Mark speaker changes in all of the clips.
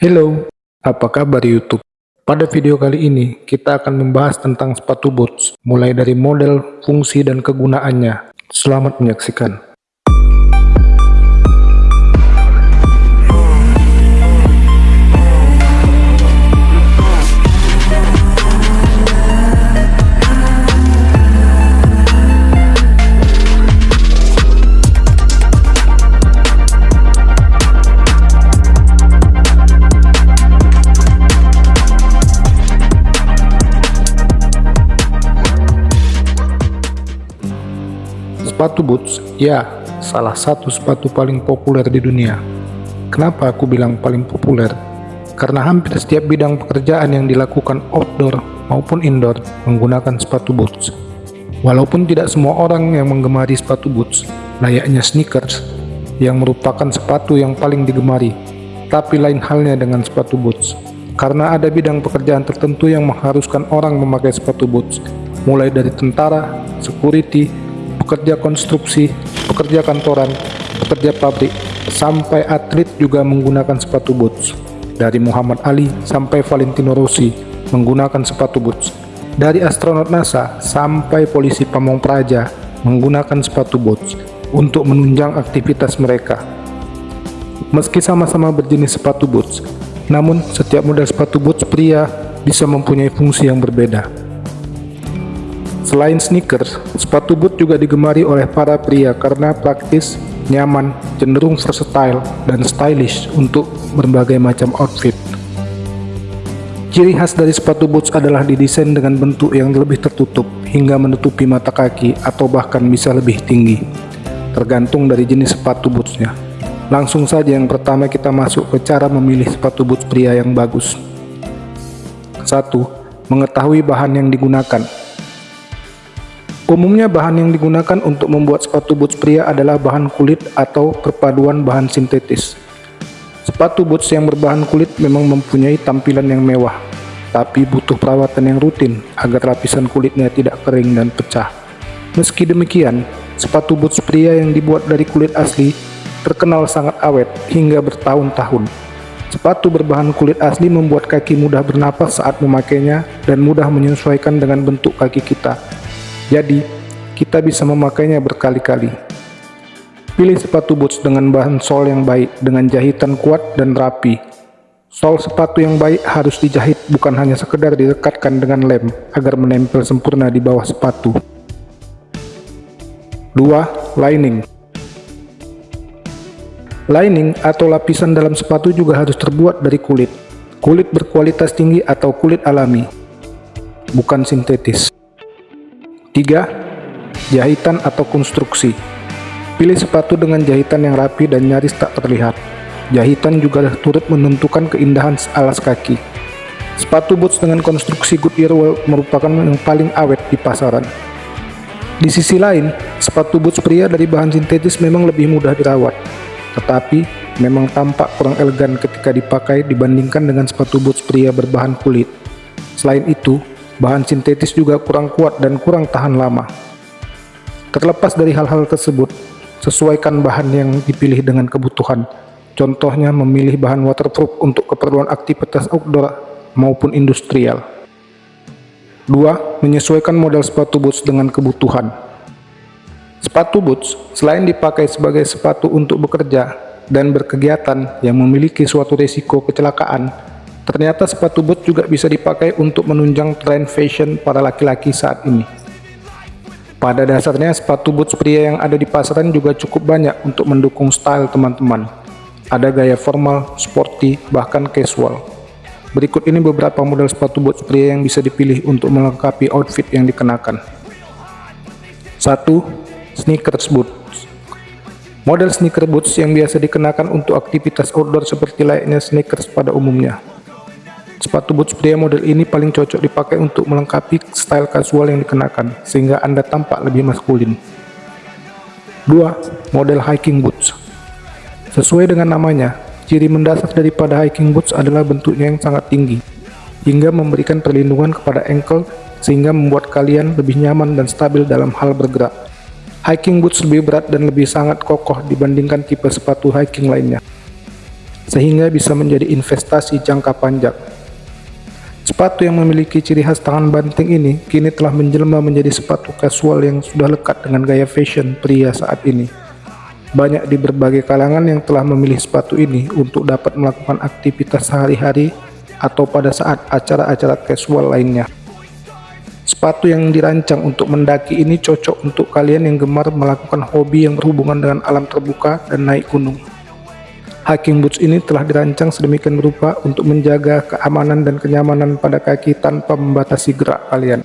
Speaker 1: Hello, apa kabar YouTube? Pada video kali ini, kita akan membahas tentang sepatu boots, mulai dari model, fungsi, dan kegunaannya. Selamat menyaksikan. Sepatu boots, ya, salah satu sepatu paling populer di dunia. Kenapa aku bilang paling populer? Karena hampir setiap bidang pekerjaan yang dilakukan outdoor maupun indoor menggunakan sepatu boots. Walaupun tidak semua orang yang menggemari sepatu boots, layaknya sneakers, yang merupakan sepatu yang paling digemari, tapi lain halnya dengan sepatu boots. Karena ada bidang pekerjaan tertentu yang mengharuskan orang memakai sepatu boots, mulai dari tentara, security, pekerja konstruksi, pekerja kantoran, pekerja pabrik, sampai atlet juga menggunakan sepatu boots. Dari Muhammad Ali sampai Valentino Rossi menggunakan sepatu boots. Dari astronot NASA sampai polisi pamong praja menggunakan sepatu boots untuk menunjang aktivitas mereka. Meski sama-sama berjenis sepatu boots, namun setiap model sepatu boots pria bisa mempunyai fungsi yang berbeda. Selain sneakers, sepatu boot juga digemari oleh para pria karena praktis, nyaman, cenderung versatile, dan stylish untuk berbagai macam outfit. Ciri khas dari sepatu boots adalah didesain dengan bentuk yang lebih tertutup hingga menutupi mata kaki atau bahkan bisa lebih tinggi, tergantung dari jenis sepatu bootsnya. Langsung saja yang pertama kita masuk ke cara memilih sepatu boots pria yang bagus. 1. Mengetahui bahan yang digunakan Umumnya bahan yang digunakan untuk membuat sepatu boots pria adalah bahan kulit atau perpaduan bahan sintetis. Sepatu boots yang berbahan kulit memang mempunyai tampilan yang mewah, tapi butuh perawatan yang rutin agar lapisan kulitnya tidak kering dan pecah. Meski demikian, sepatu boots pria yang dibuat dari kulit asli terkenal sangat awet hingga bertahun-tahun. Sepatu berbahan kulit asli membuat kaki mudah bernapas saat memakainya dan mudah menyesuaikan dengan bentuk kaki kita jadi, kita bisa memakainya berkali-kali. Pilih sepatu boots dengan bahan sol yang baik, dengan jahitan kuat dan rapi. Sol sepatu yang baik harus dijahit bukan hanya sekedar direkatkan dengan lem agar menempel sempurna di bawah sepatu. 2. Lining Lining atau lapisan dalam sepatu juga harus terbuat dari kulit. Kulit berkualitas tinggi atau kulit alami, bukan sintetis. 3. Jahitan atau konstruksi Pilih sepatu dengan jahitan yang rapi dan nyaris tak terlihat. Jahitan juga turut menentukan keindahan alas kaki. Sepatu boots dengan konstruksi Goodyear merupakan yang paling awet di pasaran. Di sisi lain, sepatu boots pria dari bahan sintetis memang lebih mudah dirawat, tetapi memang tampak kurang elegan ketika dipakai dibandingkan dengan sepatu boots pria berbahan kulit. Selain itu, bahan sintetis juga kurang kuat dan kurang tahan lama. Terlepas dari hal-hal tersebut, sesuaikan bahan yang dipilih dengan kebutuhan. Contohnya memilih bahan waterproof untuk keperluan aktivitas outdoor maupun industrial. 2. Menyesuaikan model sepatu boots dengan kebutuhan. Sepatu boots selain dipakai sebagai sepatu untuk bekerja dan berkegiatan yang memiliki suatu risiko kecelakaan, Ternyata sepatu boot juga bisa dipakai untuk menunjang tren fashion para laki-laki saat ini. Pada dasarnya sepatu boots pria yang ada di pasaran juga cukup banyak untuk mendukung style teman-teman. Ada gaya formal, sporty, bahkan casual. Berikut ini beberapa model sepatu boots pria yang bisa dipilih untuk melengkapi outfit yang dikenakan. 1. Sneakers boots Model sneaker boots yang biasa dikenakan untuk aktivitas outdoor seperti layaknya sneakers pada umumnya. Sepatu boots pria model ini paling cocok dipakai untuk melengkapi style kasual yang dikenakan, sehingga Anda tampak lebih maskulin. 2. Model hiking boots Sesuai dengan namanya, ciri mendasar daripada hiking boots adalah bentuknya yang sangat tinggi, hingga memberikan perlindungan kepada ankle sehingga membuat kalian lebih nyaman dan stabil dalam hal bergerak. Hiking boots lebih berat dan lebih sangat kokoh dibandingkan tipe sepatu hiking lainnya. sehingga bisa menjadi investasi jangka panjang. Sepatu yang memiliki ciri khas tangan banting ini kini telah menjelma menjadi sepatu casual yang sudah lekat dengan gaya fashion pria saat ini. Banyak di berbagai kalangan yang telah memilih sepatu ini untuk dapat melakukan aktivitas sehari-hari atau pada saat acara-acara casual lainnya. Sepatu yang dirancang untuk mendaki ini cocok untuk kalian yang gemar melakukan hobi yang berhubungan dengan alam terbuka dan naik gunung. Hiking boots ini telah dirancang sedemikian rupa untuk menjaga keamanan dan kenyamanan pada kaki tanpa membatasi gerak kalian.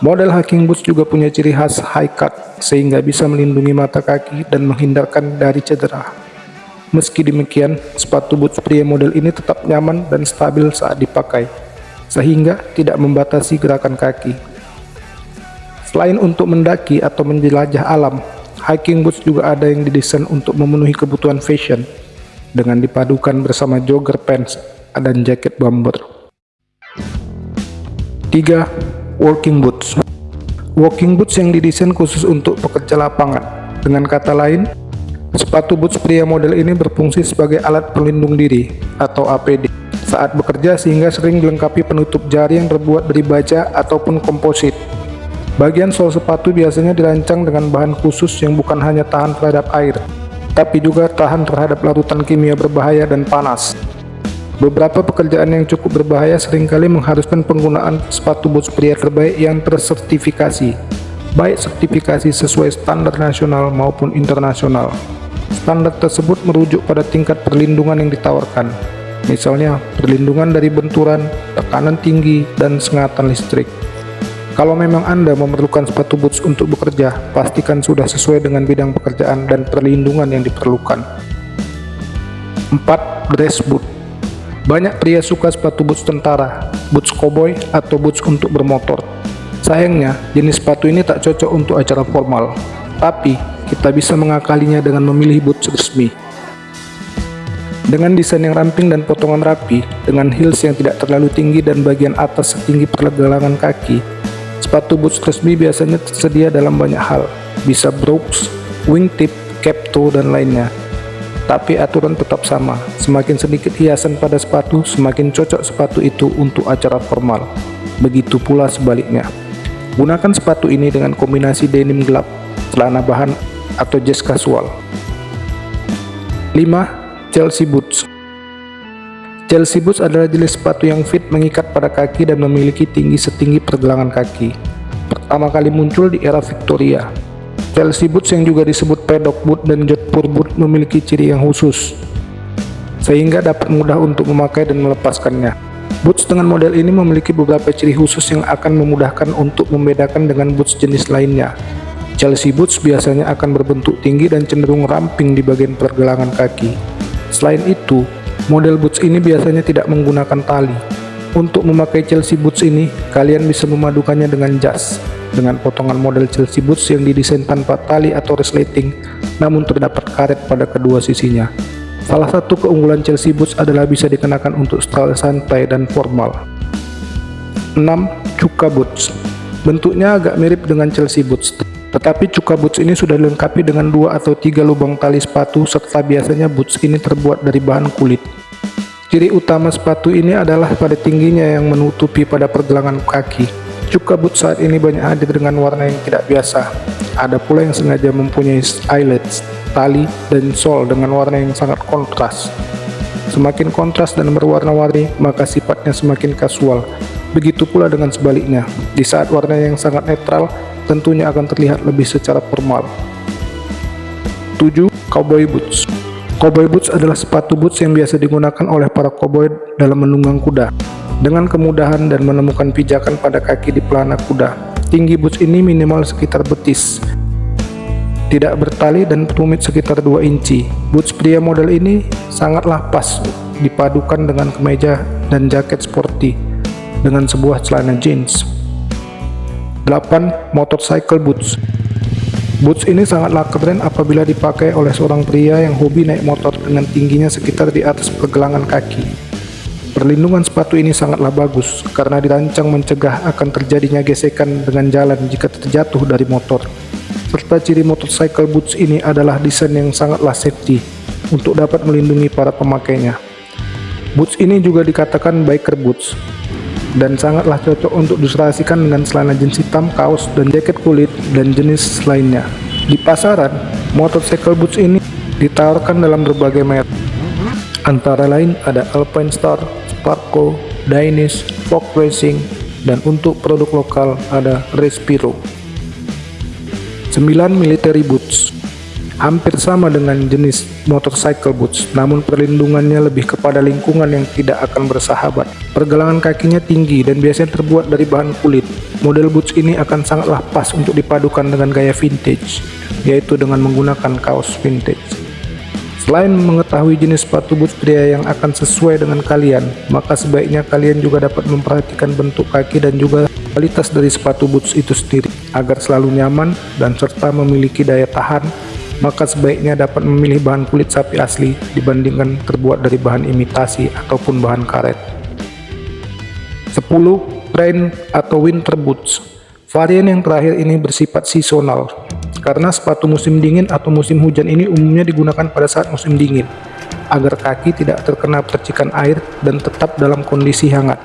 Speaker 1: Model hiking boots juga punya ciri khas high cut, sehingga bisa melindungi mata kaki dan menghindarkan dari cedera. Meski demikian, sepatu boots pria model ini tetap nyaman dan stabil saat dipakai sehingga tidak membatasi gerakan kaki. Selain untuk mendaki atau menjelajah alam, hiking boots juga ada yang didesain untuk memenuhi kebutuhan fashion dengan dipadukan bersama jogger pants dan jaket bomber. 3. Walking boots Walking boots yang didesain khusus untuk pekerja lapangan. Dengan kata lain, sepatu boots pria model ini berfungsi sebagai alat pelindung diri atau APD saat bekerja sehingga sering dilengkapi penutup jari yang terbuat dari baja ataupun komposit. Bagian sol sepatu biasanya dirancang dengan bahan khusus yang bukan hanya tahan terhadap air, tapi juga tahan terhadap larutan kimia berbahaya dan panas. Beberapa pekerjaan yang cukup berbahaya sering kali mengharuskan penggunaan sepatu boots pria terbaik yang tersertifikasi, baik sertifikasi sesuai standar nasional maupun internasional. Standar tersebut merujuk pada tingkat perlindungan yang ditawarkan, misalnya perlindungan dari benturan, tekanan tinggi, dan sengatan listrik. Kalau memang Anda memerlukan sepatu boots untuk bekerja, pastikan sudah sesuai dengan bidang pekerjaan dan perlindungan yang diperlukan. 4. Dress boot Banyak pria suka sepatu boots tentara, boots cowboy, atau boots untuk bermotor. Sayangnya, jenis sepatu ini tak cocok untuk acara formal, tapi kita bisa mengakalinya dengan memilih boots resmi. Dengan desain yang ramping dan potongan rapi, dengan heels yang tidak terlalu tinggi dan bagian atas setinggi pergelangan kaki, sepatu boots resmi biasanya tersedia dalam banyak hal, bisa brooks, wingtip, cap toe, dan lainnya. Tapi aturan tetap sama, semakin sedikit hiasan pada sepatu, semakin cocok sepatu itu untuk acara formal. Begitu pula sebaliknya. Gunakan sepatu ini dengan kombinasi denim gelap, celana bahan, atau jas kasual. 5. Chelsea Boots Chelsea Boots adalah jenis sepatu yang fit mengikat pada kaki dan memiliki tinggi setinggi pergelangan kaki. Pertama kali muncul di era Victoria. Chelsea Boots yang juga disebut pedok boot dan jodhpur boot memiliki ciri yang khusus, sehingga dapat mudah untuk memakai dan melepaskannya. Boots dengan model ini memiliki beberapa ciri khusus yang akan memudahkan untuk membedakan dengan boots jenis lainnya. Chelsea Boots biasanya akan berbentuk tinggi dan cenderung ramping di bagian pergelangan kaki. Selain itu, model boots ini biasanya tidak menggunakan tali. Untuk memakai Chelsea boots ini, kalian bisa memadukannya dengan jas, dengan potongan model Chelsea boots yang didesain tanpa tali atau resleting, namun terdapat karet pada kedua sisinya. Salah satu keunggulan Chelsea boots adalah bisa dikenakan untuk style santai dan formal. 6. Cuka boots Bentuknya agak mirip dengan Chelsea boots, tetapi cuka boots ini sudah dilengkapi dengan dua atau tiga lubang tali sepatu serta biasanya boots ini terbuat dari bahan kulit. Ciri utama sepatu ini adalah pada tingginya yang menutupi pada pergelangan kaki. Cuka boots saat ini banyak hadir dengan warna yang tidak biasa. Ada pula yang sengaja mempunyai eyelets, tali, dan sol dengan warna yang sangat kontras. Semakin kontras dan berwarna-warni, maka sifatnya semakin kasual. Begitu pula dengan sebaliknya. Di saat warna yang sangat netral, tentunya akan terlihat lebih secara formal. 7. Cowboy Boots Cowboy boots adalah sepatu boots yang biasa digunakan oleh para cowboy dalam menunggang kuda. Dengan kemudahan dan menemukan pijakan pada kaki di pelana kuda, tinggi boots ini minimal sekitar betis. Tidak bertali dan tumit sekitar 2 inci. Boots pria model ini sangatlah pas dipadukan dengan kemeja dan jaket sporty dengan sebuah celana jeans. 8. Motorcycle Boots Boots ini sangatlah keren apabila dipakai oleh seorang pria yang hobi naik motor dengan tingginya sekitar di atas pergelangan kaki. Perlindungan sepatu ini sangatlah bagus karena dirancang mencegah akan terjadinya gesekan dengan jalan jika terjatuh dari motor. Serta ciri motorcycle boots ini adalah desain yang sangatlah safety. untuk dapat melindungi para pemakainya. Boots ini juga dikatakan biker boots dan sangatlah cocok untuk diserasikan dengan celana jeans hitam, kaos, dan jaket kulit dan jenis lainnya. Di pasaran, motorcycle boots ini ditawarkan dalam berbagai merek. Antara lain ada Alpine Star, Sparko, Danish, Fox Racing, dan untuk produk lokal ada Respiro. 9 military boots hampir sama dengan jenis motorcycle boots namun perlindungannya lebih kepada lingkungan yang tidak akan bersahabat. Pergelangan kakinya tinggi dan biasanya terbuat dari bahan kulit. Model boots ini akan sangatlah pas untuk dipadukan dengan gaya vintage yaitu dengan menggunakan kaos vintage. Selain mengetahui jenis sepatu boots pria yang akan sesuai dengan kalian, maka sebaiknya kalian juga dapat memperhatikan bentuk kaki dan juga kualitas dari sepatu boots itu sendiri, agar selalu nyaman dan serta memiliki daya tahan, maka sebaiknya dapat memilih bahan kulit sapi asli dibandingkan terbuat dari bahan imitasi ataupun bahan karet. 10. Rain atau winter boots Varian yang terakhir ini bersifat seasonal, karena sepatu musim dingin atau musim hujan ini umumnya digunakan pada saat musim dingin agar kaki tidak terkena percikan air dan tetap dalam kondisi hangat.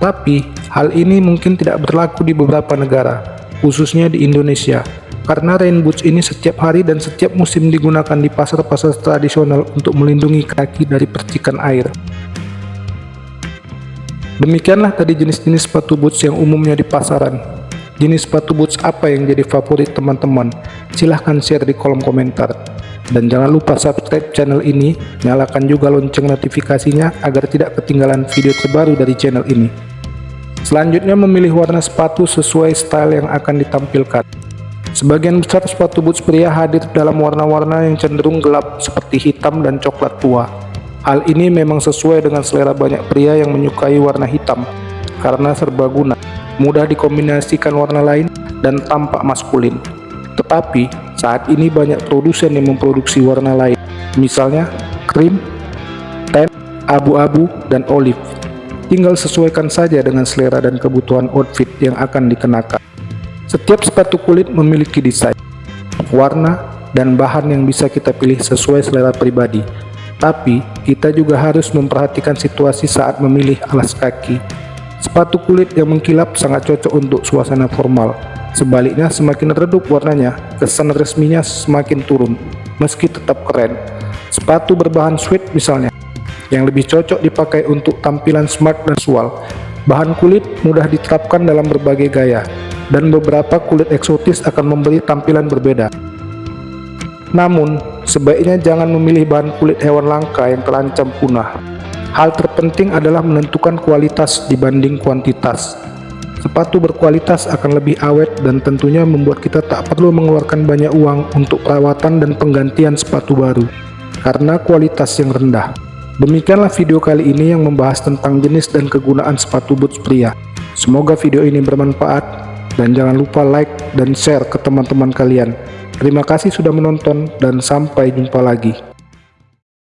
Speaker 1: Tapi, hal ini mungkin tidak berlaku di beberapa negara, khususnya di Indonesia, karena rain boots ini setiap hari dan setiap musim digunakan di pasar-pasar tradisional untuk melindungi kaki dari percikan air. Demikianlah tadi jenis-jenis sepatu boots yang umumnya di pasaran. Jenis sepatu boots apa yang jadi favorit teman-teman? Silahkan share di kolom komentar. Dan jangan lupa subscribe channel ini, nyalakan juga lonceng notifikasinya agar tidak ketinggalan video terbaru dari channel ini. Selanjutnya memilih warna sepatu sesuai style yang akan ditampilkan. Sebagian besar sepatu boots pria hadir dalam warna-warna yang cenderung gelap seperti hitam dan coklat tua. Hal ini memang sesuai dengan selera banyak pria yang menyukai warna hitam, karena serbaguna mudah dikombinasikan warna lain, dan tampak maskulin. Tetapi, saat ini banyak produsen yang memproduksi warna lain, misalnya krim, tan, abu-abu, dan olive. Tinggal sesuaikan saja dengan selera dan kebutuhan outfit yang akan dikenakan. Setiap sepatu kulit memiliki desain, warna, dan bahan yang bisa kita pilih sesuai selera pribadi. Tapi, kita juga harus memperhatikan situasi saat memilih alas kaki Sepatu kulit yang mengkilap sangat cocok untuk suasana formal. Sebaliknya, semakin redup warnanya, kesan resminya semakin turun, meski tetap keren. Sepatu berbahan suede misalnya, yang lebih cocok dipakai untuk tampilan smart dan casual. Bahan kulit mudah diterapkan dalam berbagai gaya, dan beberapa kulit eksotis akan memberi tampilan berbeda. Namun, sebaiknya jangan memilih bahan kulit hewan langka yang terancam punah. Hal terpenting adalah menentukan kualitas dibanding kuantitas. Sepatu berkualitas akan lebih awet dan tentunya membuat kita tak perlu mengeluarkan banyak uang untuk perawatan dan penggantian sepatu baru karena kualitas yang rendah. Demikianlah video kali ini yang membahas tentang jenis dan kegunaan sepatu boots pria. Semoga video ini bermanfaat dan jangan lupa like dan share ke teman-teman kalian. Terima kasih sudah menonton dan sampai jumpa lagi.